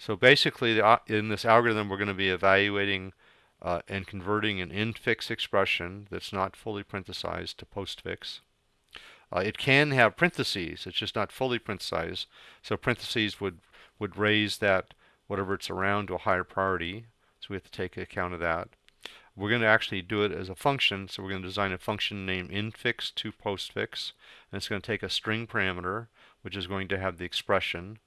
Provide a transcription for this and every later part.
So basically, the, in this algorithm, we're going to be evaluating uh, and converting an infix expression that's not fully parenthesized to postfix. Uh, it can have parentheses. It's just not fully parenthesized. So parentheses would would raise that whatever it's around to a higher priority. So we have to take account of that. We're going to actually do it as a function. So we're going to design a function named infix to postfix. And it's going to take a string parameter, which is going to have the expression.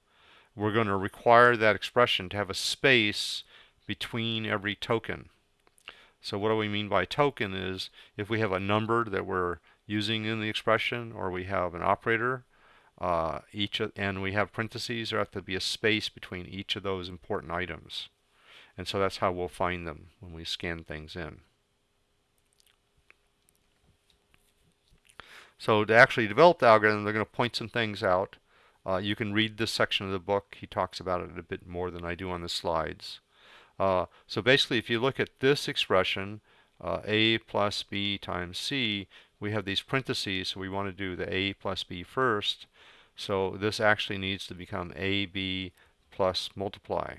We're going to require that expression to have a space between every token. So what do we mean by token is if we have a number that we're using in the expression or we have an operator uh, each and we have parentheses there have to be a space between each of those important items. And so that's how we'll find them when we scan things in. So to actually develop the algorithm they're going to point some things out uh, you can read this section of the book he talks about it a bit more than I do on the slides uh, so basically if you look at this expression uh, a plus b times c we have these parentheses, so we want to do the a plus b first. So this actually needs to become ab plus multiply.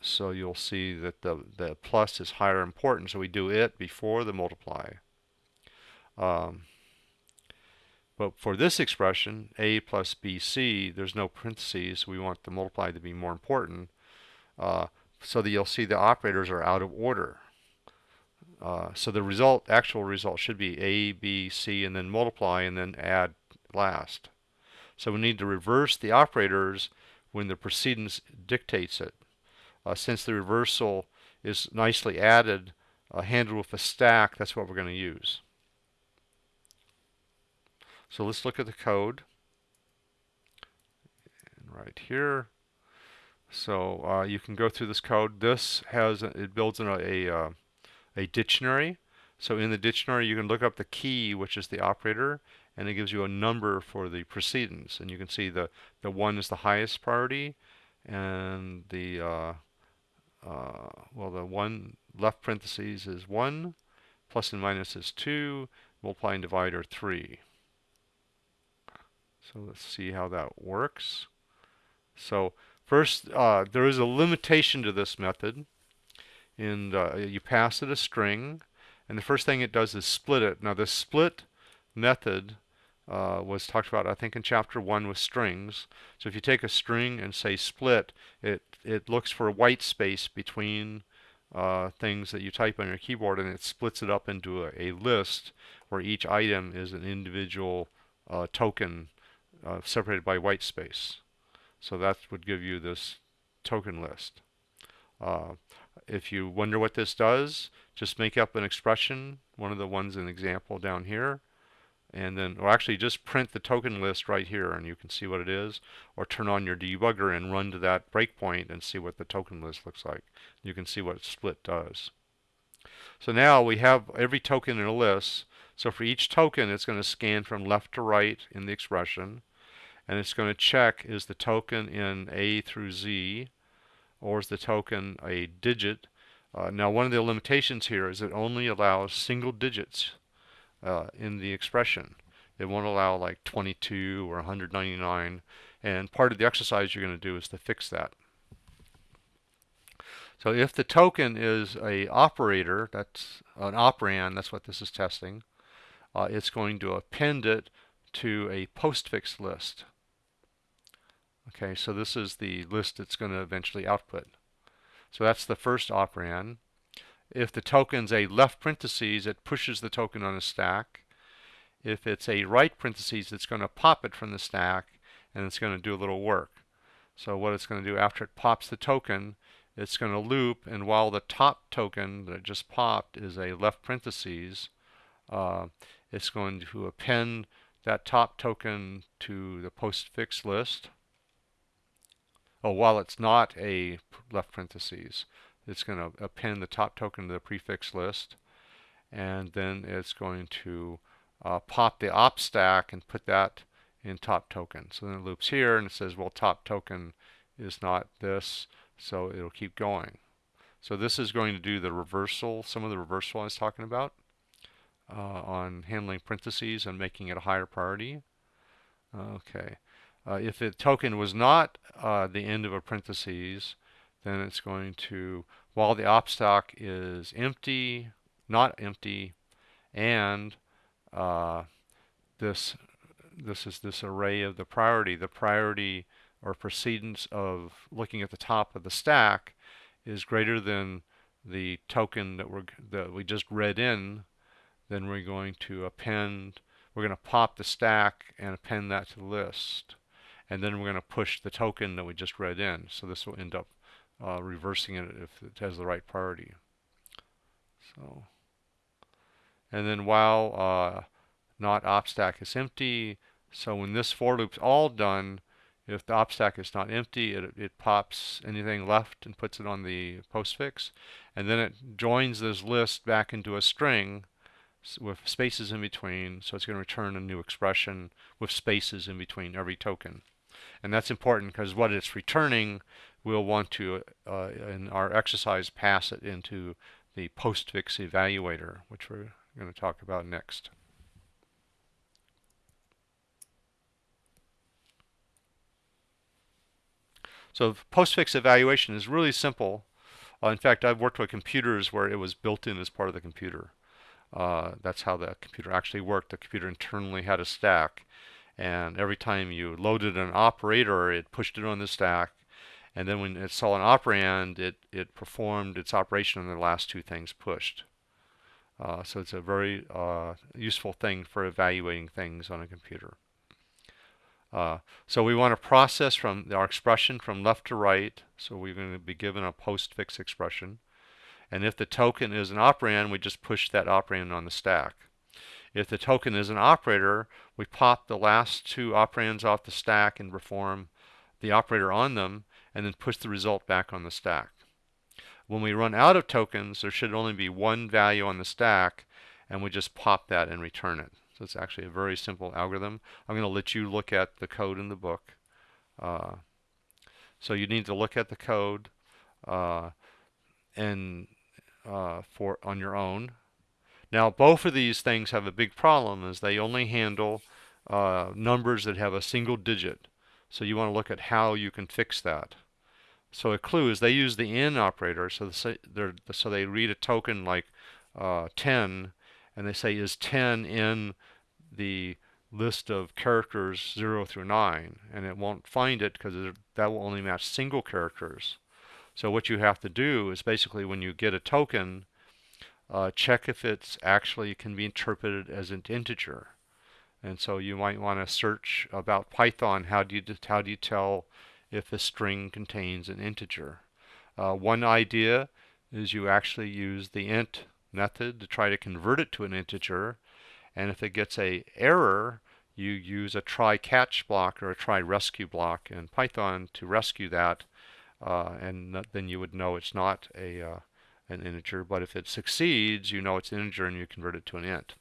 So you'll see that the, the plus is higher importance, so we do it before the multiply. Um, but for this expression, a plus bc, there's no parentheses, we want the multiply to be more important, uh, so that you'll see the operators are out of order. Uh, so the result, actual result should be A, B, C, and then multiply and then add last. So we need to reverse the operators when the precedence dictates it. Uh, since the reversal is nicely added, uh, handled with a stack, that's what we're going to use. So let's look at the code. And right here. So uh, you can go through this code. This has, it builds in a, a uh, a dictionary. So in the dictionary, you can look up the key, which is the operator, and it gives you a number for the precedence. And you can see the, the 1 is the highest priority, and the, uh, uh, well, the 1 left parentheses is 1, plus and minus is 2, multiply and divide are 3. So let's see how that works. So first, uh, there is a limitation to this method and uh, you pass it a string and the first thing it does is split it. Now the split method uh, was talked about I think in chapter 1 with strings. So if you take a string and say split, it, it looks for a white space between uh, things that you type on your keyboard and it splits it up into a, a list where each item is an individual uh, token uh, separated by white space. So that would give you this token list. Uh, if you wonder what this does, just make up an expression, one of the ones in example down here, and then, or actually just print the token list right here and you can see what it is, or turn on your debugger and run to that breakpoint and see what the token list looks like. You can see what split does. So now we have every token in a list. So for each token, it's going to scan from left to right in the expression, and it's going to check is the token in A through Z, or is the token a digit? Uh, now one of the limitations here is it only allows single digits uh, in the expression. It won't allow like 22 or 199 and part of the exercise you're going to do is to fix that. So if the token is a operator, that's an operand, that's what this is testing, uh, it's going to append it to a postfix list. Okay, so this is the list it's going to eventually output. So that's the first operand. If the token's a left parentheses, it pushes the token on a stack. If it's a right parentheses, it's going to pop it from the stack and it's going to do a little work. So what it's going to do after it pops the token, it's going to loop and while the top token that just popped is a left parentheses, uh, it's going to append that top token to the postfix list oh, while it's not a left parentheses, it's going to append the top token to the prefix list, and then it's going to uh, pop the op stack and put that in top token. So then it loops here and it says, well, top token is not this, so it'll keep going. So this is going to do the reversal, some of the reversal I was talking about uh, on handling parentheses and making it a higher priority. Okay. Uh, if the token was not uh, the end of a parentheses, then it's going to, while the op stack is empty, not empty, and uh, this this is this array of the priority. The priority or precedence of looking at the top of the stack is greater than the token that we that we just read in, then we're going to append. We're going to pop the stack and append that to the list, and then we're going to push the token that we just read in. So this will end up uh, reversing it if it has the right priority. So, and then while uh, not op stack is empty, so when this for loop's all done, if the op stack is not empty, it, it pops anything left and puts it on the postfix. And then it joins this list back into a string with spaces in between. So it's going to return a new expression with spaces in between every token. And that's important because what it's returning, we'll want to, uh, in our exercise, pass it into the postfix evaluator, which we're going to talk about next. So postfix evaluation is really simple. Uh, in fact, I've worked with computers where it was built in as part of the computer. Uh, that's how the computer actually worked. The computer internally had a stack, and every time you loaded an operator, it pushed it on the stack, and then when it saw an operand, it, it performed its operation on the last two things pushed. Uh, so it's a very uh, useful thing for evaluating things on a computer. Uh, so we want to process from our expression from left to right. So we're going to be given a postfix expression. And if the token is an operand, we just push that operand on the stack. If the token is an operator, we pop the last two operands off the stack and perform the operator on them, and then push the result back on the stack. When we run out of tokens, there should only be one value on the stack, and we just pop that and return it. So it's actually a very simple algorithm. I'm going to let you look at the code in the book. Uh, so you need to look at the code uh, and uh, for on your own. Now both of these things have a big problem is they only handle uh, numbers that have a single digit. So you want to look at how you can fix that. So a clue is they use the in operator. So, the, so they read a token like uh, 10 and they say is 10 in the list of characters 0 through 9 and it won't find it because that will only match single characters. So what you have to do is basically when you get a token uh, check if it's actually can be interpreted as an integer. And so you might want to search about Python how do you how do you tell if a string contains an integer. Uh, one idea is you actually use the int method to try to convert it to an integer and if it gets a error you use a try catch block or a try rescue block in Python to rescue that uh, and then you would know it's not a uh, an integer but if it succeeds you know it's an integer and you convert it to an int.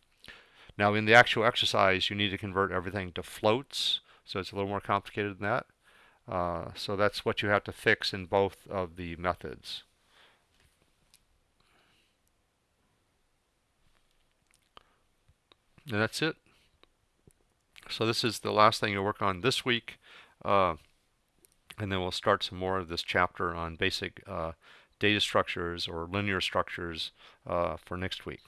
Now in the actual exercise you need to convert everything to floats so it's a little more complicated than that. Uh, so that's what you have to fix in both of the methods. And that's it. So this is the last thing you'll work on this week. Uh, and then we'll start some more of this chapter on basic uh, data structures or linear structures uh, for next week.